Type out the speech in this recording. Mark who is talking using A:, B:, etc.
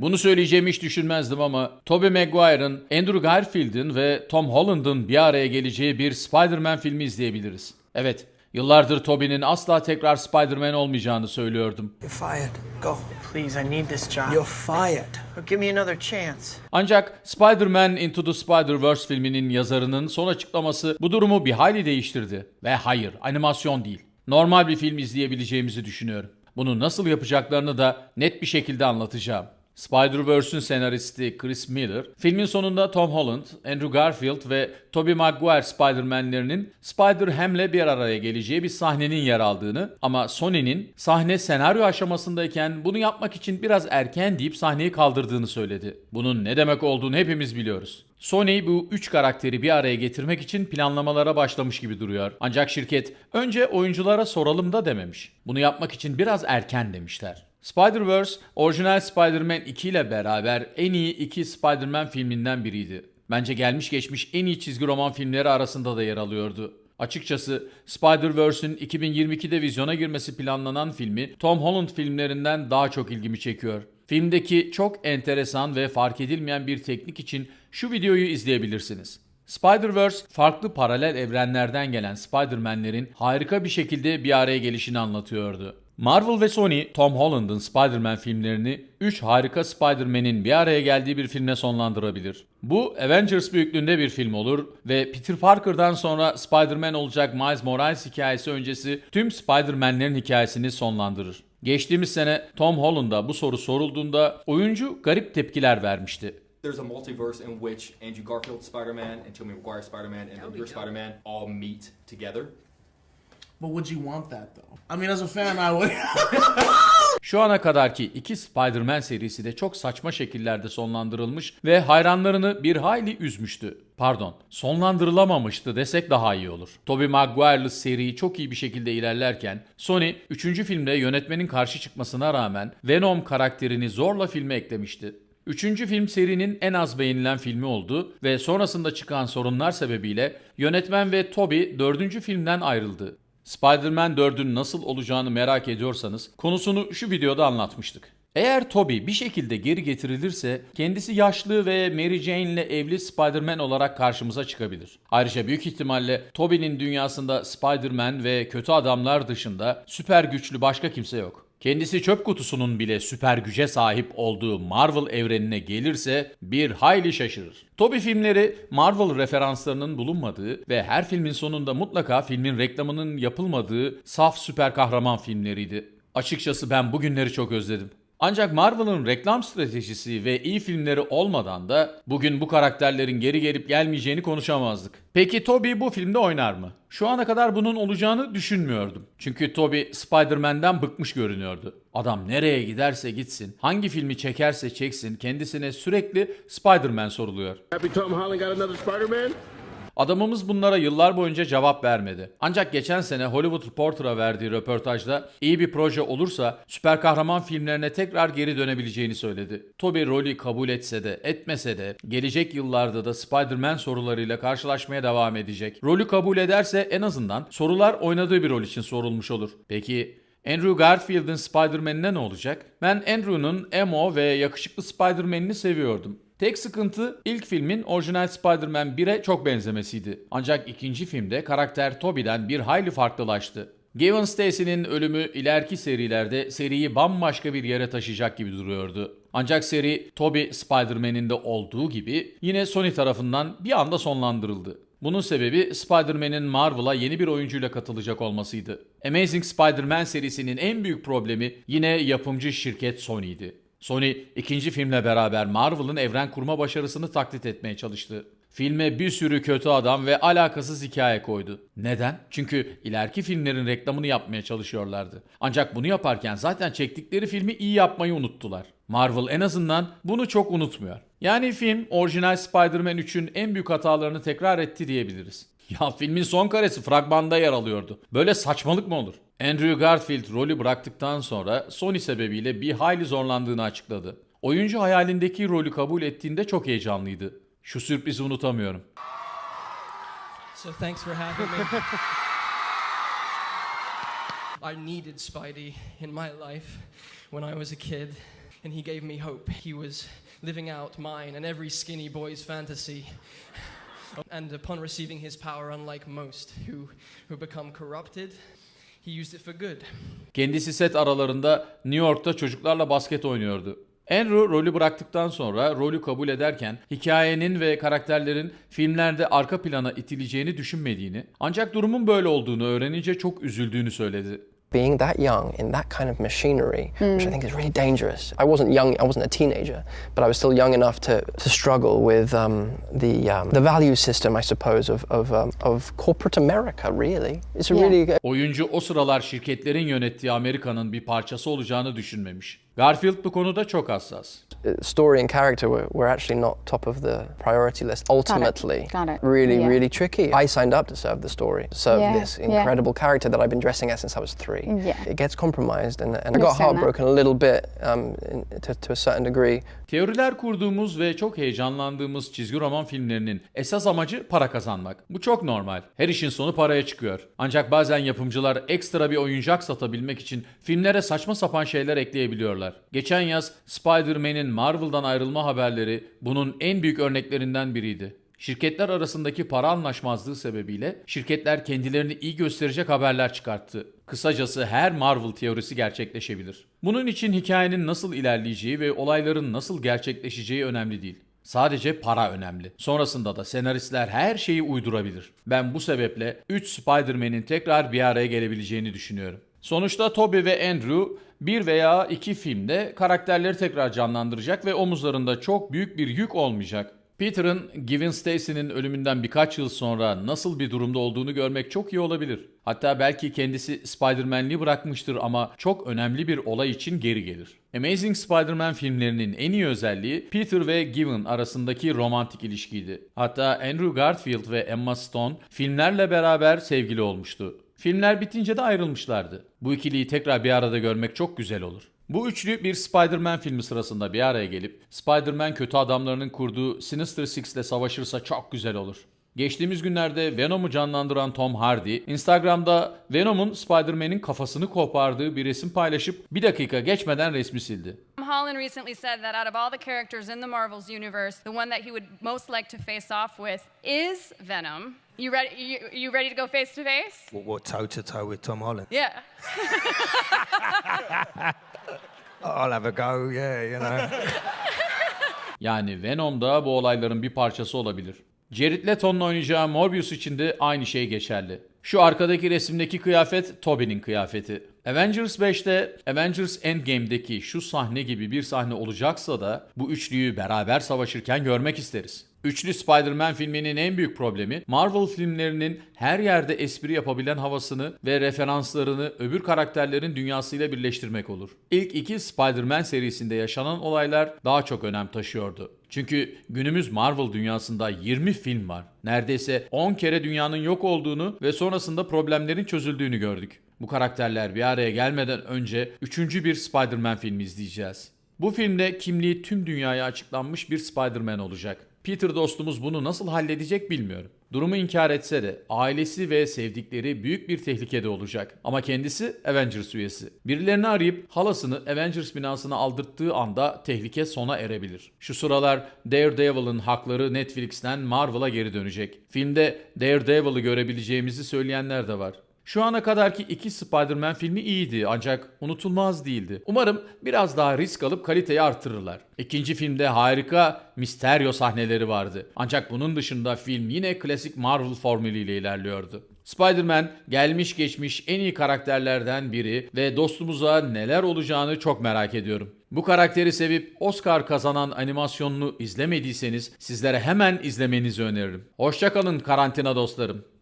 A: Bunu söyleyeceğimi hiç düşünmezdim ama Tobey Maguire'ın, Andrew Garfield'in ve Tom Holland'ın bir araya geleceği bir Spider-Man filmi izleyebiliriz. Evet, yıllardır Tobey'nin asla tekrar Spider-Man olmayacağını söylüyordum.
B: You're fired. Go.
C: Please, I need this job.
B: You're fired.
C: Give me another chance.
A: Ancak Spider-Man Into the Spider-Verse filminin yazarının son açıklaması bu durumu bir hayli değiştirdi. Ve hayır, animasyon değil. Normal bir film izleyebileceğimizi düşünüyorum. Bunu nasıl yapacaklarını da net bir şekilde anlatacağım. Spider-Verse'ün senaristi Chris Miller, filmin sonunda Tom Holland, Andrew Garfield ve Tobey Maguire Spider-Man'lerinin Spider-Ham'le bir araya geleceği bir sahnenin yer aldığını ama Sony'nin sahne senaryo aşamasındayken bunu yapmak için biraz erken deyip sahneyi kaldırdığını söyledi. Bunun ne demek olduğunu hepimiz biliyoruz. Sony bu üç karakteri bir araya getirmek için planlamalara başlamış gibi duruyor. Ancak şirket önce oyunculara soralım da dememiş. Bunu yapmak için biraz erken demişler. Spider-Verse, orijinal Spider-Man 2 ile beraber en iyi iki Spider-Man filminden biriydi. Bence gelmiş geçmiş en iyi çizgi roman filmleri arasında da yer alıyordu. Açıkçası Spider-Verse'ün 2022'de vizyona girmesi planlanan filmi Tom Holland filmlerinden daha çok ilgimi çekiyor. Filmdeki çok enteresan ve fark edilmeyen bir teknik için şu videoyu izleyebilirsiniz. Spider-Verse farklı paralel evrenlerden gelen Spider-Man'lerin harika bir şekilde bir araya gelişini anlatıyordu. Marvel ve Sony, Tom Holland'ın Spider-Man filmlerini 3 harika Spider-Man'in bir araya geldiği bir filmle sonlandırabilir. Bu Avengers büyüklüğünde bir film olur ve Peter Parker'dan sonra Spider-Man olacak Miles Morales hikayesi öncesi tüm Spider-Man'lerin hikayesini sonlandırır. Geçtiğimiz sene Tom Holland'a bu soru sorulduğunda oyuncu garip tepkiler vermişti.
D: there's a multiverse in which Andrew Garfield Spider-Man and Tobey Maguire Spider-Man and your Spider-Man all meet together.
E: But would you want that though? I mean, as a fan, I would.
A: Şu ana kadarki iki Spider-Man serisi de çok saçma şekillerde sonlandırılmış ve hayranlarını bir hayli üzmüştü. Pardon, sonlandırılamamıştı desek daha iyi olur. Tobey Maguire'lı seri çok iyi bir şekilde ilerlerken Sony 3. filmde yönetmenin karşı çıkmasına rağmen Venom karakterini zorla filme eklemişti. Üçüncü film serinin en az beğenilen filmi oldu ve sonrasında çıkan sorunlar sebebiyle yönetmen ve Tobey dördüncü filmden ayrıldı. Spider-Man 4'ün nasıl olacağını merak ediyorsanız konusunu şu videoda anlatmıştık. Eğer Tobey bir şekilde geri getirilirse kendisi yaşlı ve Mary Jane ile evli Spider-Man olarak karşımıza çıkabilir. Ayrıca büyük ihtimalle Tobey'nin dünyasında Spider-Man ve kötü adamlar dışında süper güçlü başka kimse yok. Kendisi çöp kutusunun bile süper güce sahip olduğu Marvel evrenine gelirse bir hayli şaşırır. Tobey filmleri Marvel referanslarının bulunmadığı ve her filmin sonunda mutlaka filmin reklamının yapılmadığı saf süper kahraman filmleriydi. Açıkçası ben bugünleri çok özledim. Ancak Marvel'ın reklam stratejisi ve iyi filmleri olmadan da bugün bu karakterlerin geri gelip gelmeyeceğini konuşamazdık. Peki Tobey bu filmde oynar mı? Şu ana kadar bunun olacağını düşünmüyordum. Çünkü Tobey Spider-Man'den bıkmış görünüyordu. Adam nereye giderse gitsin, hangi filmi çekerse çeksin kendisine sürekli Spider-Man soruluyor.
F: Happy Tom Holland got another Spider-Man?
A: Adamımız bunlara yıllar boyunca cevap vermedi. Ancak geçen sene Hollywood Reporter'a verdiği röportajda iyi bir proje olursa süper kahraman filmlerine tekrar geri dönebileceğini söyledi. Tobey rolü kabul etse de etmese de gelecek yıllarda da Spider-Man sorularıyla karşılaşmaya devam edecek. Rolü kabul ederse en azından sorular oynadığı bir rol için sorulmuş olur. Peki Andrew Garfield'ın Spider-Man'ine ne olacak? Ben Andrew'nun emo ve yakışıklı Spider-Man'ini seviyordum. Tek sıkıntı ilk filmin orijinal Spider-Man 1'e çok benzemesiydi. Ancak ikinci filmde karakter Tobey'den bir hayli farklılaştı. Gavin Stacy'nin ölümü ileriki serilerde seriyi bambaşka bir yere taşıyacak gibi duruyordu. Ancak seri Tobey Spider-Man'in de olduğu gibi yine Sony tarafından bir anda sonlandırıldı. Bunun sebebi Spider-Man'in Marvel'a yeni bir oyuncuyla katılacak olmasıydı. Amazing Spider-Man serisinin en büyük problemi yine yapımcı şirket Sony'ydi. Sony ikinci filmle beraber Marvel'ın evren kurma başarısını taklit etmeye çalıştı. Filme bir sürü kötü adam ve alakasız hikaye koydu. Neden? Çünkü ileriki filmlerin reklamını yapmaya çalışıyorlardı. Ancak bunu yaparken zaten çektikleri filmi iyi yapmayı unuttular. Marvel en azından bunu çok unutmuyor. Yani film orijinal Spider-Man 3'ün en büyük hatalarını tekrar etti diyebiliriz. Ya filmin son karesi fragmanda yer alıyordu. Böyle saçmalık mı olur? Andrew Garfield rolü bıraktıktan sonra Sony sebebiyle bir hayli zorlandığını açıkladı. Oyuncu hayalindeki rolü kabul ettiğinde çok heyecanlıydı. Şu sürprizi unutamıyorum.
G: So thanks for having me. I needed Spidey in my life when I was a kid. and he gave me hope. He was living out mine and every skinny boy's fantasy. And upon receiving his power, unlike most who, who become corrupted, he used it for good.
A: Kendisi set aralarında New York'ta çocuklarla basket oynuyordu. Andrew rolü bıraktıktan sonra rolü kabul ederken hikayenin ve karakterlerin filmlerde arka plana itileceğini düşünmediğini ancak durumun böyle olduğunu öğrenince çok üzüldüğünü söyledi.
B: Being that young in that kind of machinery, which I think is really dangerous. I wasn't young, I wasn't a teenager, but I was still young enough to, to struggle with um, the, um, the value system, I suppose, of, of, um, of corporate America, really. It's a
H: Yeah.
B: really
A: Oyuncu o sıralar şirketlerin yönettiği Amerika'nın bir parçası olacağını düşünmemiş. Garfield bu konuda çok hassas.
B: story and character were, were actually not top of the priority list. Ultimately,
H: Got it.
B: really,
H: Yeah.
B: really tricky. I signed up to serve the story, to serve
H: Yeah,
B: this
H: yeah.
B: incredible character that I've been dressing as since I was three.
H: Yeah.
B: It gets compromised, and, and I got
H: Understand that.
B: heartbroken a little bit um, in, to, to a certain degree.
A: Teoriler kurduğumuz ve çok heyecanlandığımız çizgi roman filmlerinin esas amacı para kazanmak. Bu çok normal. Her işin sonu paraya çıkıyor. Ancak bazen yapımcılar ekstra bir oyuncak satabilmek için filmlere saçma sapan şeyler ekleyebiliyorlar. Geçen yaz Spider-Man'in Marvel'dan ayrılma haberleri bunun en büyük örneklerinden biriydi. Şirketler arasındaki para anlaşmazlığı sebebiyle şirketler kendilerini iyi gösterecek haberler çıkarttı. Kısacası her Marvel teorisi gerçekleşebilir. Bunun için hikayenin nasıl ilerleyeceği ve olayların nasıl gerçekleşeceği önemli değil. Sadece para önemli. Sonrasında da senaristler her şeyi uydurabilir. Ben bu sebeple 3 Spider-Man'in tekrar bir araya gelebileceğini düşünüyorum. Sonuçta Tobey ve Andrew bir veya iki filmde karakterleri tekrar canlandıracak ve omuzlarında çok büyük bir yük olmayacak. Peter'ın Gwen Stacy'nin ölümünden birkaç yıl sonra nasıl bir durumda olduğunu görmek çok iyi olabilir. Hatta belki kendisi Spider-Man'liği bırakmıştır ama çok önemli bir olay için geri gelir. Amazing Spider-Man filmlerinin en iyi özelliği Peter ve Gwen arasındaki romantik ilişkiydi. Hatta Andrew Garfield ve Emma Stone filmlerle beraber sevgili olmuştu. Filmler bitince de ayrılmışlardı. Bu ikiliyi tekrar bir arada görmek çok güzel olur. Bu üçlü bir Spider-Man filmi sırasında bir araya gelip Spider-Man kötü adamlarının kurduğu Sinister Six ile savaşırsa çok güzel olur. Geçtiğimiz günlerde Venom'u canlandıran Tom Hardy, Instagram'da Venom'un Spider-Man'in kafasını kopardığı bir resim paylaşıp bir dakika geçmeden resmi sildi.
I: Tom Holland recently said that out of all the characters in the Marvel's universe, the one that he would most like to face off with is Venom. You ready? You, you ready to go face to face?
J: What, what toe to toe with Tom Holland?
I: Yeah.
J: I'll have a go, yeah, you know.
A: Yani Venom da bu olayların bir parçası olabilir. Jared Leto'nun oynayacağı Morbius için de aynı şey geçerli. Şu arkadaki resimdeki kıyafet Tobey'nin kıyafeti. Avengers 5'te Avengers Endgame'deki şu sahne gibi bir sahne olacaksa da bu üçlüyü beraber savaşırken görmek isteriz. Üçlü Spider-Man filminin en büyük problemi Marvel filmlerinin her yerde espri yapabilen havasını ve referanslarını öbür karakterlerin dünyasıyla birleştirmek olur. İlk iki Spider-Man serisinde yaşanan olaylar daha çok önem taşıyordu. Çünkü günümüz Marvel dünyasında 20 film var. Neredeyse 10 kere dünyanın yok olduğunu ve sonrasında problemlerin çözüldüğünü gördük. Bu karakterler bir araya gelmeden önce üçüncü bir Spider-Man filmi izleyeceğiz. Bu filmde kimliği tüm dünyaya açıklanmış bir Spider-Man olacak. Peter dostumuz bunu nasıl halledecek bilmiyorum. Durumu inkar etse de ailesi ve sevdikleri büyük bir tehlikede olacak. Ama kendisi Avengers üyesi. Birilerini arayıp halasını Avengers binasına aldırttığı anda tehlike sona erebilir. Şu sıralar Daredevil'ın hakları Netflix'ten Marvel'a geri dönecek. Filmde Daredevil'ı görebileceğimizi söyleyenler de var. Şu ana kadarki iki Spider-Man filmi iyiydi ancak unutulmaz değildi. Umarım biraz daha risk alıp kaliteyi artırırlar. İkinci filmde harika Mysterio sahneleri vardı. Ancak bunun dışında film yine klasik Marvel formülüyle ilerliyordu. Spider-Man gelmiş geçmiş en iyi karakterlerden biri ve dostumuza neler olacağını çok merak ediyorum. Bu karakteri sevip Oscar kazanan animasyonunu izlemediyseniz sizlere hemen izlemenizi öneririm. Hoşçakalın karantina dostlarım.